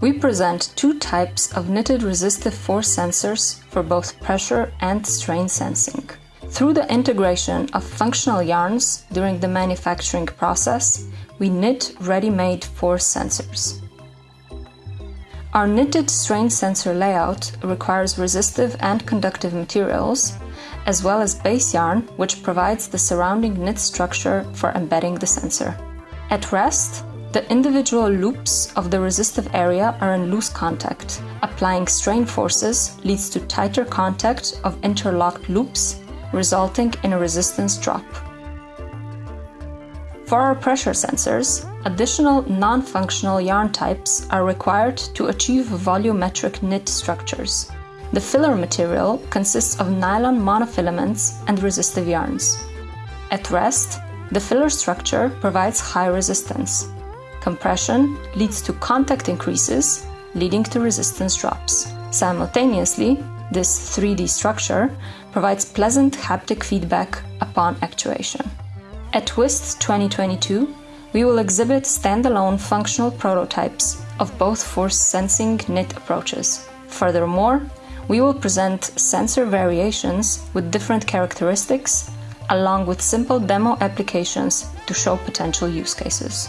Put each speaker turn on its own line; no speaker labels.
We present two types of knitted resistive force sensors for both pressure and strain sensing. Through the integration of functional yarns during the manufacturing process, we knit ready-made force sensors. Our knitted strain sensor layout requires resistive and conductive materials, as well as base yarn, which provides the surrounding knit structure for embedding the sensor. At rest, the individual loops of the resistive area are in loose contact. Applying strain forces leads to tighter contact of interlocked loops, resulting in a resistance drop. For our pressure sensors, additional non-functional yarn types are required to achieve volumetric knit structures. The filler material consists of nylon monofilaments and resistive yarns. At rest, the filler structure provides high resistance, Compression leads to contact increases, leading to resistance drops. Simultaneously, this 3D structure provides pleasant haptic feedback upon actuation. At UIST 2022, we will exhibit standalone functional prototypes of both force sensing knit approaches. Furthermore, we will present sensor variations with different characteristics, along with simple demo applications to show potential use cases.